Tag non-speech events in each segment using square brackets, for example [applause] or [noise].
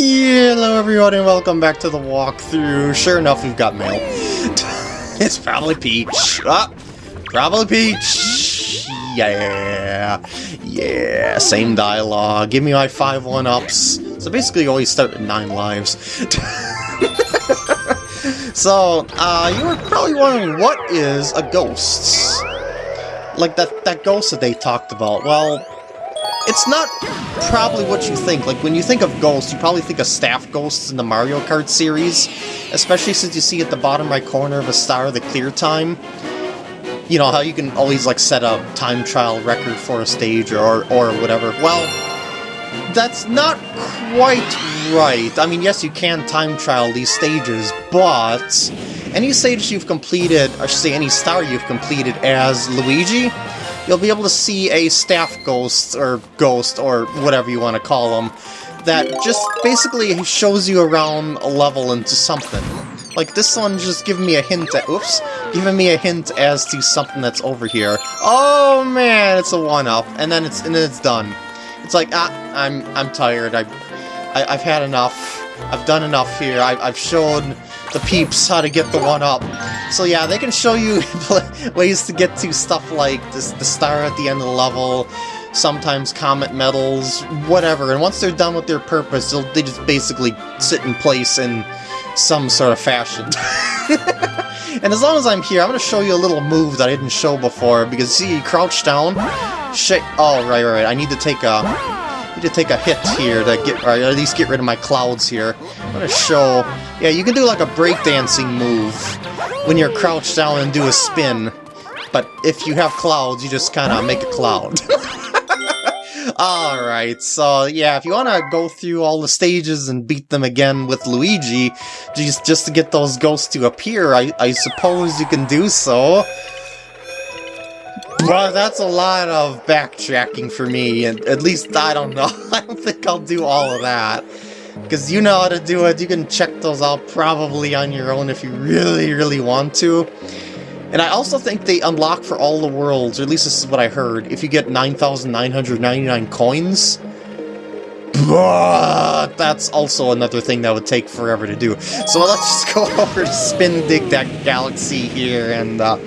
Hello everyone and welcome back to the walkthrough. Sure enough, we've got mail. [laughs] it's probably Peach. Ah, probably Peach. Yeah. Yeah, same dialogue. Give me my five one-ups. So basically you always start with nine lives. [laughs] so, uh, you were probably wondering what is a ghost? Like that, that ghost that they talked about. Well, it's not probably what you think. Like, when you think of ghosts, you probably think of staff ghosts in the Mario Kart series, especially since you see at the bottom right corner of a star the clear time. You know, how you can always, like, set a time trial record for a stage or, or whatever. Well, that's not quite right. I mean, yes, you can time trial these stages, but any stage you've completed, should say any star you've completed as Luigi, you'll be able to see a staff ghost, or ghost, or whatever you want to call them, that just basically shows you around a level into something. Like, this one just giving me a hint at- oops, giving me a hint as to something that's over here. Oh man, it's a one-up, and then it's and then it's done. It's like, ah, I'm I'm tired, I, I I've had enough, I've done enough here, I, I've shown the peeps how to get the one up. So yeah, they can show you [laughs] ways to get to stuff like this, the star at the end of the level, sometimes comet medals, whatever. And once they're done with their purpose, they just basically sit in place in some sort of fashion. [laughs] and as long as I'm here, I'm going to show you a little move that I didn't show before, because see, crouch down, shake, oh, right, right, I need to take a, need to take a hit here to get, or at least get rid of my clouds here. I'm gonna show, yeah, you can do like a breakdancing move when you're crouched down and do a spin, but if you have clouds, you just kind of make a cloud. [laughs] Alright, so yeah, if you want to go through all the stages and beat them again with Luigi, just, just to get those ghosts to appear, I, I suppose you can do so. Well, that's a lot of backtracking for me, and at least I don't know. [laughs] I don't think I'll do all of that. Because you know how to do it, you can check those out probably on your own if you really, really want to. And I also think they unlock for all the worlds, or at least this is what I heard, if you get 9,999 coins. But that's also another thing that would take forever to do. So let's just [laughs] go over to Spin Dig that galaxy here and uh,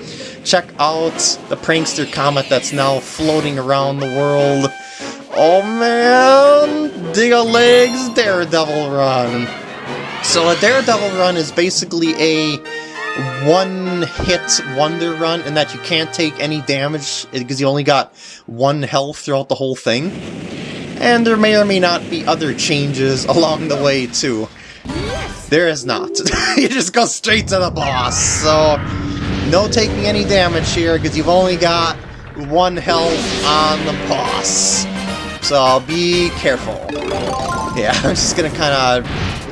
check out the Prankster Comet that's now floating around the world. Oh man! Digga-Leg's Daredevil Run! So a Daredevil Run is basically a one-hit wonder run in that you can't take any damage eh, because you only got one health throughout the whole thing. And there may or may not be other changes [laughs] along the way too. There is not. [laughs] you just go straight to the boss, so no taking any damage here because you've only got one health on the boss. So be careful. Yeah, [laughs] I'm just gonna kind of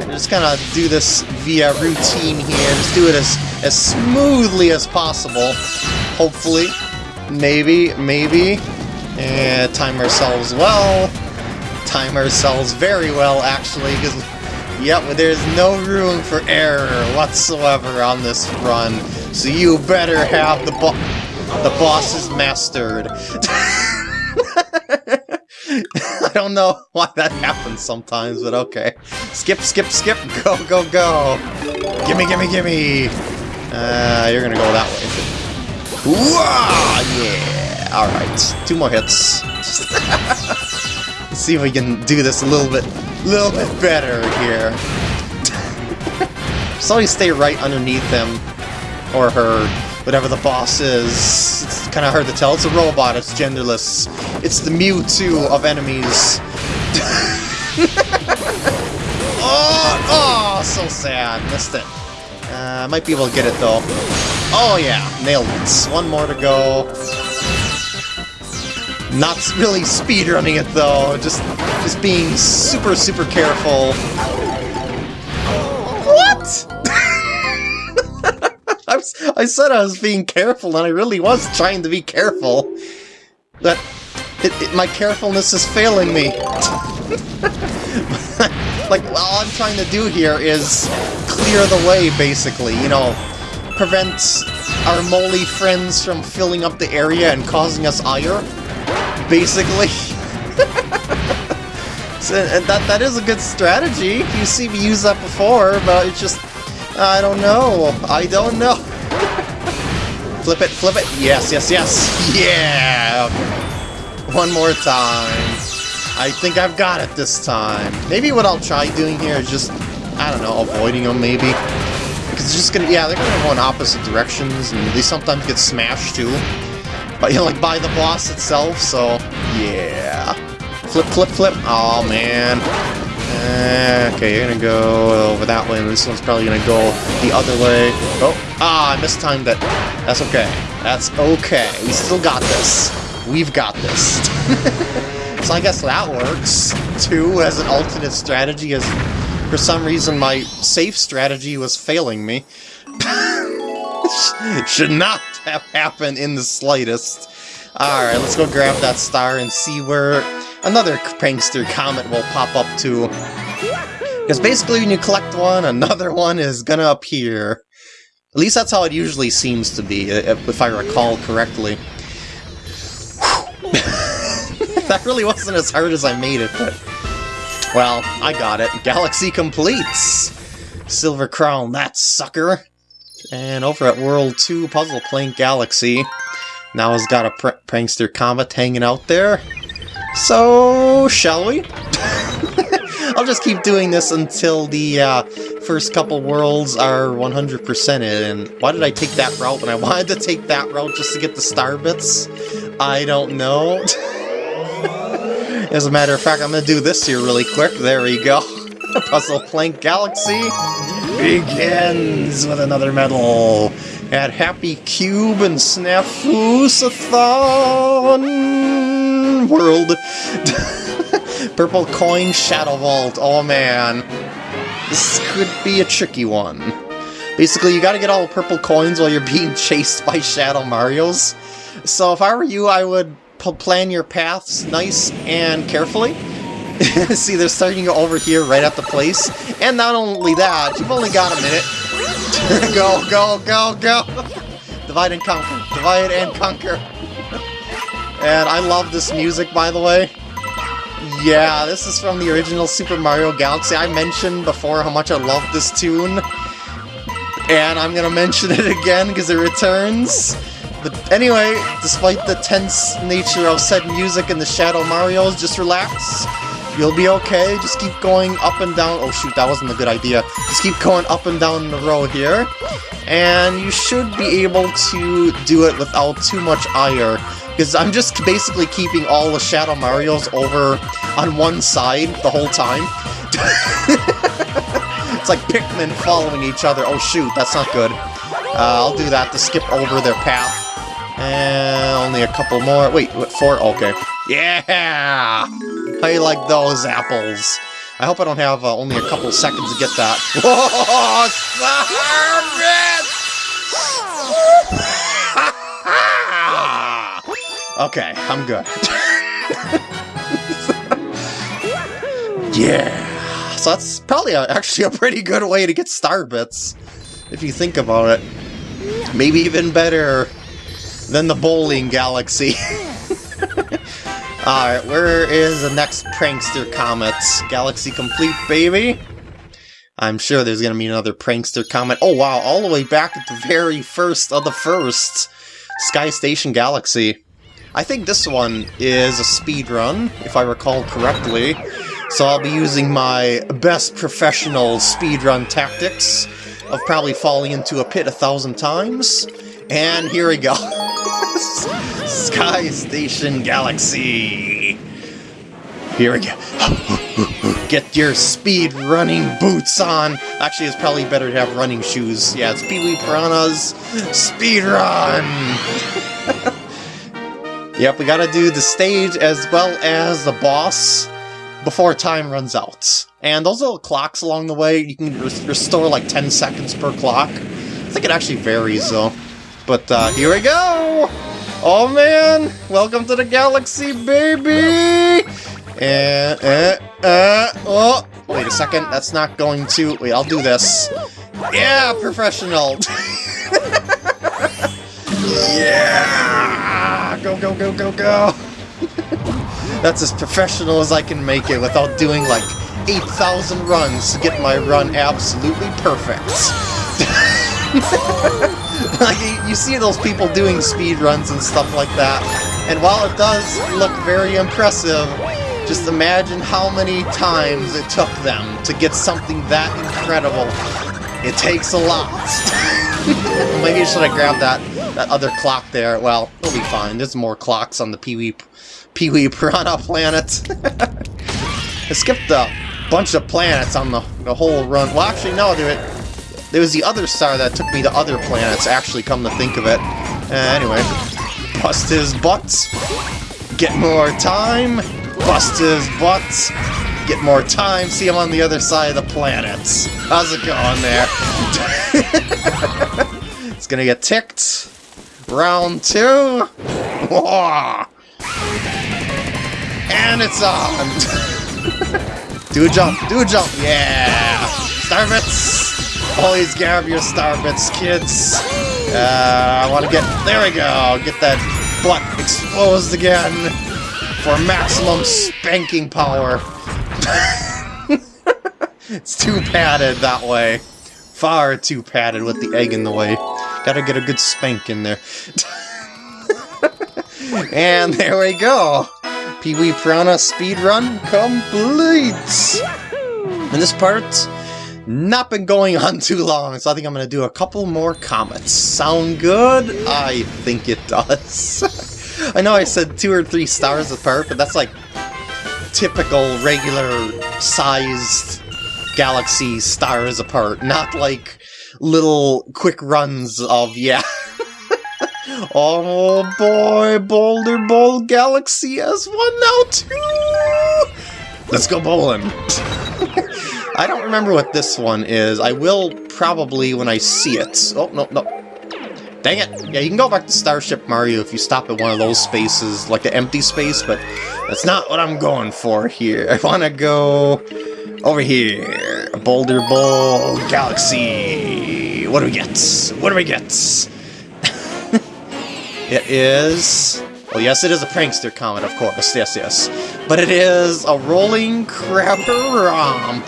just kind of do this via routine here. Just do it as as smoothly as possible. Hopefully, maybe, maybe, and time ourselves well. Time ourselves very well, actually, because yep, there's no room for error whatsoever on this run. So you better have the bo the boss is mastered. [laughs] I don't know why that happens sometimes, but okay. Skip, skip, skip, go, go, go! Gimme, gimme, gimme! Uh, you're gonna go that way. Whoa! Yeah! Alright, two more hits. [laughs] See if we can do this a little bit, little bit better here. [laughs] Always stay right underneath him, or her, whatever the boss is. It's kind of hard to tell. It's a robot, it's genderless. It's the Mewtwo of enemies. [laughs] oh, oh, so sad. Missed it. Uh, might be able to get it, though. Oh, yeah. Nailed it. One more to go. Not really speedrunning it, though. Just, just being super, super careful. I, said I was being careful, and I really was trying to be careful. But it, it, my carefulness is failing me. [laughs] like, all I'm trying to do here is clear the way, basically, you know, prevent our moly friends from filling up the area and causing us ire, basically. [laughs] and that, that is a good strategy. You see me use that before, but it's just... I don't know. I don't know. [laughs] flip it, flip it. Yes, yes, yes. Yeah! One more time. I think I've got it this time. Maybe what I'll try doing here is just, I don't know, avoiding them maybe. Because it's just gonna, yeah, they're gonna go in opposite directions, and they sometimes get smashed too. But, you know, like by the boss itself, so, yeah. Flip, flip, flip. Oh, man. Uh, okay, you're gonna go over that way, and this one's probably gonna go the other way. Oh, ah, I mistimed it. That's okay. That's okay. We still got this. We've got this. [laughs] so I guess that works, too, as an alternate strategy, as for some reason my safe strategy was failing me. It [laughs] Should not have happened in the slightest. Alright, let's go grab that star and see where another prankster comet will pop up too. Because basically when you collect one, [laughs] another one is gonna appear. At least that's how it usually seems to be, if I recall correctly. [laughs] that really wasn't as hard as I made it, but... Well, I got it. Galaxy completes! Silver Crown, that sucker! And over at World 2 Puzzle Plank Galaxy, now has got a pr prankster comet hanging out there. So, shall we? [laughs] I'll just keep doing this until the uh, first couple worlds are 100%ed, and why did I take that route when I wanted to take that route just to get the star bits? I don't know. [laughs] As a matter of fact, I'm to do this here really quick. There we go. [laughs] Puzzle Plank Galaxy begins with another medal at Happy Cube and World. [laughs] Purple Coin Shadow Vault. Oh man. This could be a tricky one. Basically, you gotta get all purple coins while you're being [laughs] chased by Shadow Marios. So if I were you, I would plan your paths nice and carefully. [laughs] See, they're starting over here right at the place. And not only that, you've only got a minute. go, go, go, go! Divide and conquer. Divide and conquer. And I love this music, by the way. Yeah, this is from the original Super Mario Galaxy. I mentioned before how much I love this tune. And I'm gonna mention it again because it returns. But anyway, despite the tense nature of said music and the Shadow Marios, just relax. You'll be okay, just keep going up and down. Oh shoot, that wasn't a good idea. Just keep going up and down the row here. And you should be able to do it without too much ire. Because I'm just basically keeping all the Shadow Marios over on one side the whole time. [laughs] it's like Pikmin following each other. Oh shoot, that's not good. Uh, I'll do that to skip over their path. And only a couple more. Wait, what, four? Okay. Yeah! I like those apples. I hope I don't have uh, only a couple seconds to get that. [laughs] Whoa! [laughs] okay, I'm good. yeah! So that's probably a, actually a pretty good way to get star bits, if you think about it. Maybe even better than the bowling galaxy. [laughs] Alright, where is the next prankster comet? Galaxy complete, baby? I'm sure there's gonna be another prankster comet. Oh wow, all the way back at the very first of the first! Sky Station Galaxy. I think this one is a speed run, if I recall correctly. So I'll be using my best professional speedrun tactics of probably falling into a pit a thousand times. And here we go. [laughs] Sky Station Galaxy. Here we go. [laughs] Get your speed running boots on. Actually, it's probably better to have running shoes. Yeah, it's Pee Wee Piranha's Speed Run. [laughs] yep, we gotta do the stage as well as the boss before time runs out. And those little clocks along the way, you can restore like 10 seconds per clock. I think it actually varies though. But uh, here we go! Oh man! Welcome to the galaxy, baby! And, uh, uh, oh! Wait a second, that's not going to... Wait, I'll do this. Yeah, professional! [laughs] yeah! Go, go, go, go, go! [laughs] That's as professional as I can make it without doing like 8,000 runs to get my run absolutely perfect. [laughs] like, you see those people doing speed runs and stuff like that, and while it does look very impressive, just imagine how many times it took them to get something that incredible. It takes a lot. [laughs] Maybe I should have grabbed that, that other clock there. Well, it'll be fine. There's more clocks on the Pee-wee Pee-wee Piranha planet. [laughs] I skipped a bunch of planets on the, the whole run. Well, actually, no, dude. There was the other star that took me to other planets, actually, come to think of it. Uh, anyway, bust his butt. Get more time. Bust his butt. Get more time. See him on the other side of the planets. How's it going there? [laughs] it's gonna get ticked. Round two. And it's on! [laughs] do a jump, do a jump, yeah! Star bits! Always grab your star bits, kids! Uh, I want to get, there we go, get that butt exposed again for maximum spanking power. [laughs] it's too padded that way. Far too padded with the egg in the way. Gotta get a good spank in there. [laughs] and there we go! Pee-wee Piranha speedrun complete! And this part, not been going on too long, so I think I'm going to do a couple more comets. Sound good? I think it does. [laughs] I know I said two or three stars apart, but that's like typical, regular sized galaxy stars apart, not like little quick runs of, yeah, [laughs] Oh boy, Boulder Bowl Galaxy has one oh now too! Let's go bowling! [laughs] I don't remember what this one is. I will probably when I see it. Oh, no, no. Dang it! Yeah, you can go back to Starship Mario if you stop at one of those spaces, like the empty space, but that's not what I'm going for here. [laughs] I want to go over here. Boulder Bowl Galaxy. What do we get? What do we get? [laughs] It is... Well, yes, it is a prankster comet, of course. Yes, yes. But it is a rolling crabber romp.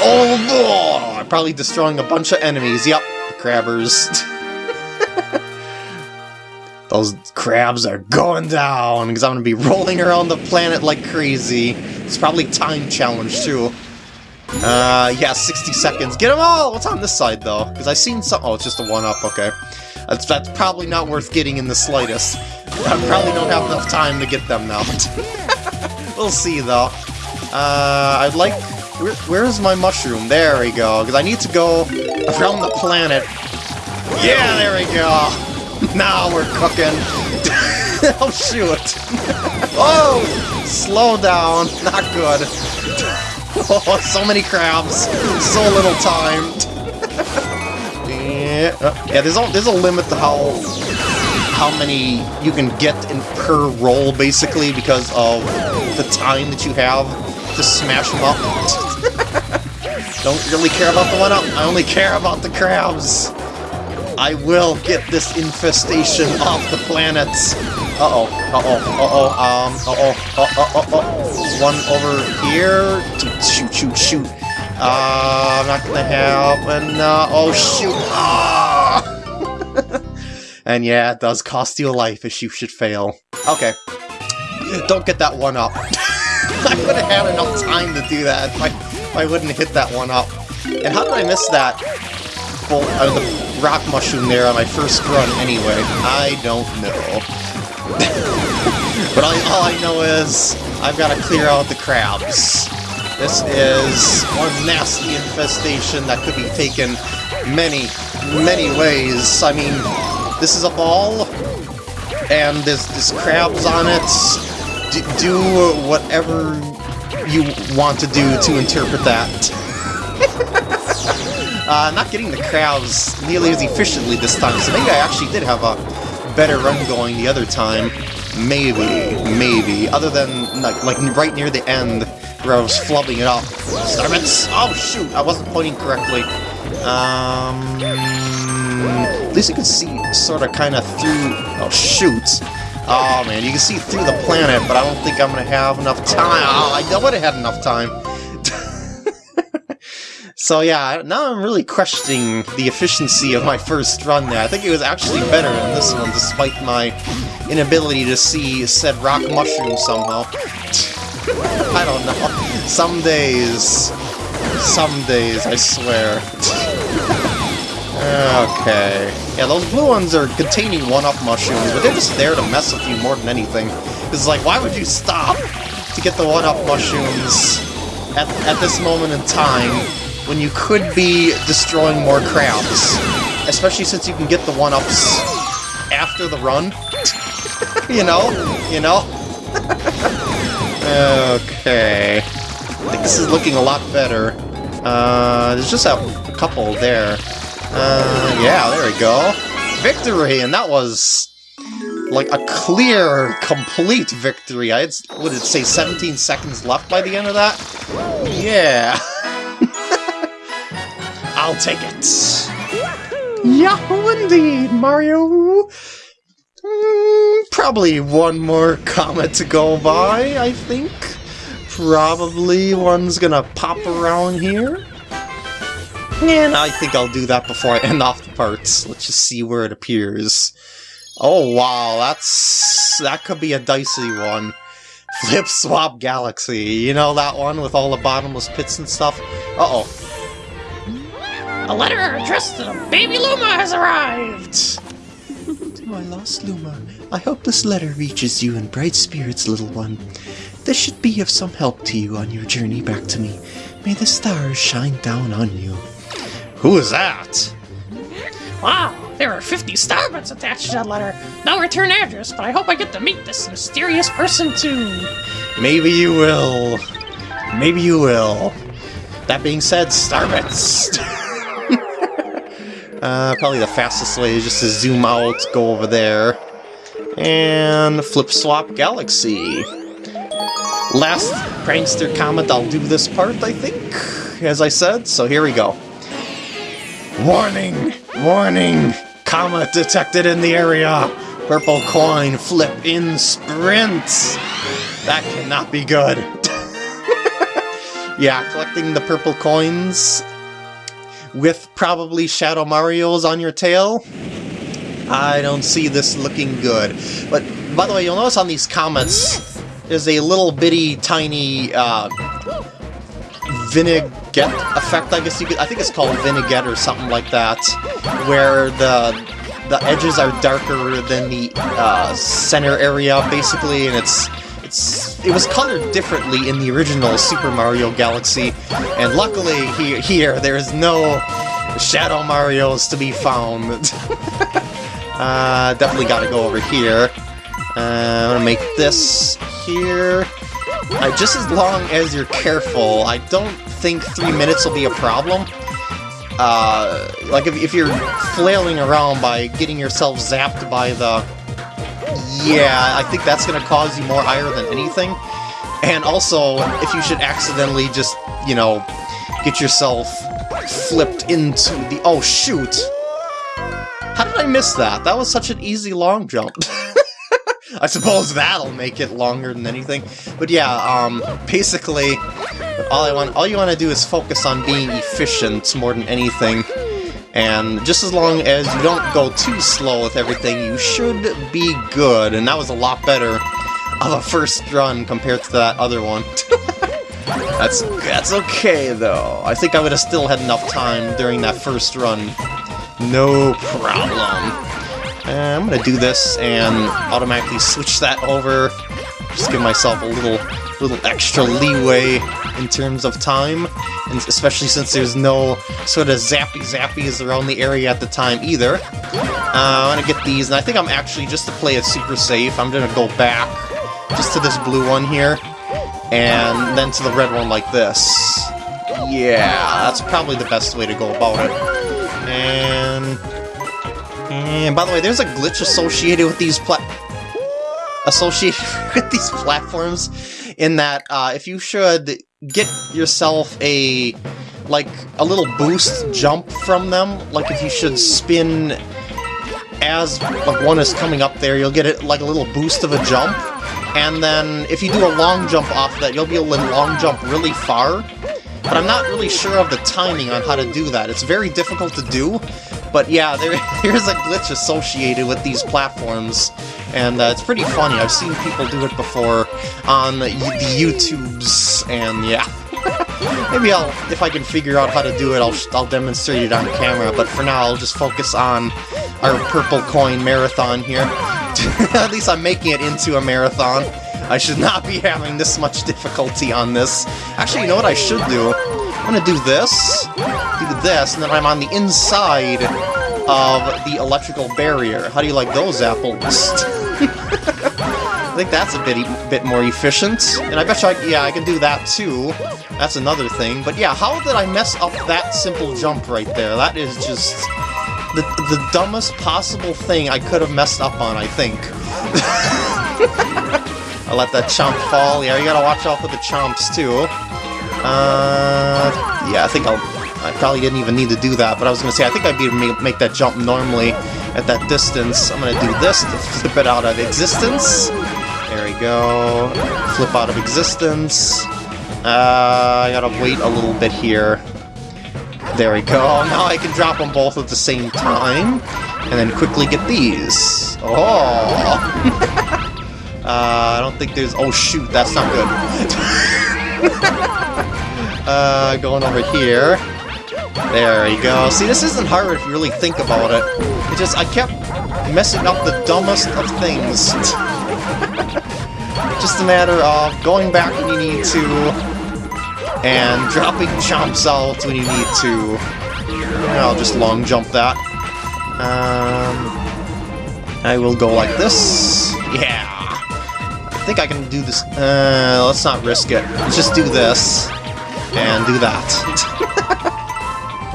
Oh, boy! Probably destroying a bunch of enemies. Yep, the crabbers. [laughs] Those crabs are going down, because I'm going to be rolling around the planet like crazy. It's probably time challenge, too. Uh, yeah, 60 seconds. Get them all! What's on this side, though? Because i seen some... Oh, it's just a one-up, okay. That's, that's probably not worth getting in the slightest. [laughs] I probably don't have enough time to get them now. [laughs] we'll see, though. Uh, I'd like... Where, where's my mushroom? There we go, because I need to go around the planet. Yeah, there we go! [laughs] now we're cooking. [laughs] oh, shoot! oh! Slow down. Not good. [laughs] oh, so many crabs. So little time. Yeah, uh, yeah. There's a there's a limit to how how many you can get in per roll, basically, because of the time that you have to smash them up. Don't really care about the one up. I only care about the crabs. I will get this infestation off the planet. Uh-oh, uh-oh, uh-oh, um, uh-oh, uh-oh, uh-oh. One over here. Shoot, shoot, shoot. Uh, I'm not gonna and uh, oh shoot! Ah! [laughs] and yeah, it does cost you a life if you should fail. Okay, don't get that one up. [laughs] I would have had enough time to do that if I, if I wouldn't hit that one up. And how did I miss that bolt, uh, the rock mushroom there on my first run anyway? I don't know. [laughs] but all, all I know is I've got to clear out the crabs. This is one nasty infestation that could be taken many, many ways. I mean, this is a ball, and there's, there's crabs on it. D do whatever you want to do to interpret that. Uh, not getting the crowds nearly as efficiently this time, so maybe I actually did have a better run going the other time. Maybe, maybe. Other than, like, like right near the end, where I was flubbing it up. Oh, shoot! I wasn't pointing correctly. Um... At least you can see sort of kind of through... Oh, shoot! Oh man, you can see through the planet, but I don't think I'm gonna have enough time. Oh, I would have had enough time. So yeah, now I'm really questioning the efficiency of my first run there. I think it was actually better than this one, despite my inability to see said rock mushroom somehow. I don't know. Some days. Some days, I swear. Okay. Yeah, those blue ones are containing one-up mushrooms, but they're just there to mess with you more than anything. It's like, why would you stop to get the one-up mushrooms at, at this moment in time when you could be destroying more crabs? Especially since you can get the one-ups after the run. [laughs] you know? You know? [laughs] okay. I think this is looking a lot better. Uh, there's just a couple there. Uh, yeah, there we go. Victory! And that was like a clear, complete victory. I had, would it say 17 seconds left by the end of that? Yeah. [laughs] I'll take it. Yahoo indeed, Mario! Mm, probably one more comet to go by, I think. Probably one's gonna pop around here. And I think I'll do that before I end off the parts. Let's just see where it appears. Oh wow, that's... that could be a dicey one. Flip Swap Galaxy, you know that one with all the bottomless pits and stuff? Uh-oh. A letter addressed to the baby Luma has arrived! to my lost Luma, I hope this letter reaches you in bright spirits, little one. This should be of some help to you on your journey back to me. May the stars shine down on you. Who is that? Wow, there are 50 starbits attached to that letter. No return address, but I hope I get to meet this mysterious person too. Maybe you will. Maybe you will. That being said, starbits! [laughs] uh, probably the fastest way is just to zoom out, go over there. And flip swap galaxy. Last prankster comet, I'll do this part, I think, as I said, so here we go. Warning! Warning! Comet detected in the area! Purple coin, Flip 'n' Sprint! That cannot be good. [laughs] yeah, collecting the purple coins with probably Shadow Marios on your tail? I don't see this looking good. But, by the way, you'll notice on these comets, there's a little bitty tiny uh, vignette effect, I guess you could... I think it's called vignette or something like that, where the the edges are darker than the uh, center area, basically, and it's it's it was colored differently in the original Super Mario Galaxy, and luckily he, here there is no Shadow Marios to be found. [laughs] uh, definitely got to go over here. Uh, I'm gonna make this here. Uh, just as long as you're careful, I don't think three minutes will be a problem. Uh, like, if, if you're flailing around by getting yourself zapped by the... Yeah, I think that's going to cause you more ire than anything. And also, if you should accidentally just, you know, get yourself flipped into the... Oh, shoot! How did I miss that? That was such an easy long jump. [laughs] I suppose that'll make it longer than anything. But yeah, um, basically, all I want, all you want to do is focus on being efficient more than anything. And just as long as you don't go too slow with everything, you should be good. And that was a lot better of a first run compared to that other one. [laughs] that's that's okay though. I think I would have still had enough time during that first run. No problem. Uh, I'm gonna do this and automatically switch that over. Just give myself a little little extra leeway in terms of time, and especially since there's no sort of zappy zappies around the area at the time either. Uh, I'm gonna get these, and I think I'm actually, just to play it super safe, I'm gonna go back just to this blue one here, and then to the red one like this. Yeah, that's probably the best way to go about it. And and by the way, there's a glitch associated with these plat associated [laughs] with these platforms in that uh, if you should get yourself a like a little boost jump from them, like if you should spin as like one is coming up there, you'll get it like a little boost of a jump, and then if you do a long jump off that, you'll be able to long jump really far. But I'm not really sure of the timing on how to do that. It's very difficult to do, but yeah, there, [laughs] there's a glitch associated with these platforms, and uh, it's pretty funny. I've seen people do it before on the YouTubes, and yeah. [laughs] Maybe I'll, if I can figure out how to do it, I'll, I'll demonstrate it on camera, but for now I'll just focus on our purple coin marathon here. [laughs] At least I'm making it into a marathon. I should not be having this much difficulty on this. Actually, you know what I should do? I'm gonna do this, do this, and then I'm on the inside of the electrical barrier. How do you like those apples? [laughs] [laughs] I think that's a bit bit more efficient. And I bet you, I, yeah, I can do that too. That's another thing. But yeah, how did I mess up that simple jump right there? That is just the, the dumbest possible thing I could have messed up on, I think. [laughs] I let that chomp fall. Yeah, you gotta watch out for the chomps too. Uh, yeah, I think I'll... I probably didn't even need to do that, but I was gonna say, I think I'd be able to make that jump normally at that distance. I'm gonna do this to flip it out of existence. There we go. Flip out of existence. Uh, I gotta wait a little bit here. There we go. [laughs] Now I can drop them both at the same time. And then quickly get these. Oh! [laughs] uh, I don't think there's... Oh shoot, that's not good. [laughs] uh, going over here. There you go. See, this isn't hard if you really think about it. It just, I kept messing up the dumbest of things. [laughs] just a matter of going back when you need to, and dropping chomps out when you need to. I'll just long jump that. Um, I will go like this. Yeah! I think I can do this. Uh, let's not risk it. Let's just do this. And do that.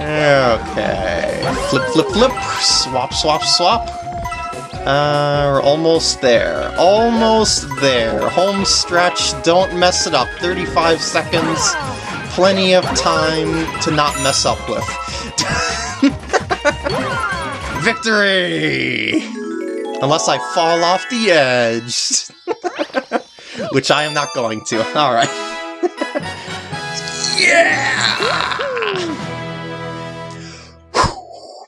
Okay. Flip, flip, flip. Swap, swap, swap. Uh, we're almost there. Almost there. Home stretch. Don't mess it up. 35 seconds. Plenty of time to not mess up with. [laughs] Victory! Unless I fall off the edge. [laughs] Which I am not going to. Alright. [laughs] yeah!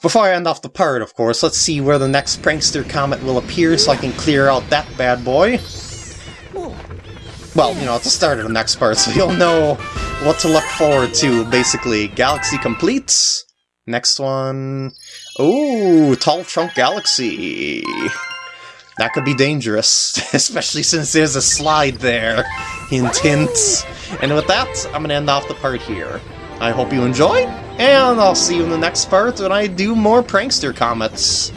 Before I end off the part, of course, let's see where the next Prankster Comet will appear so I can clear out that bad boy. Well, you know, it's the start of the next part, so you'll know what to look forward to, basically. Galaxy completes. Next one... Ooh, Tall Trunk Galaxy. That could be dangerous, [laughs] especially since there's a slide there. Hint, hint. And with that, I'm to end off the part here. I hope you enjoyed, and I'll see you in the next part when I do more Prankster Comets.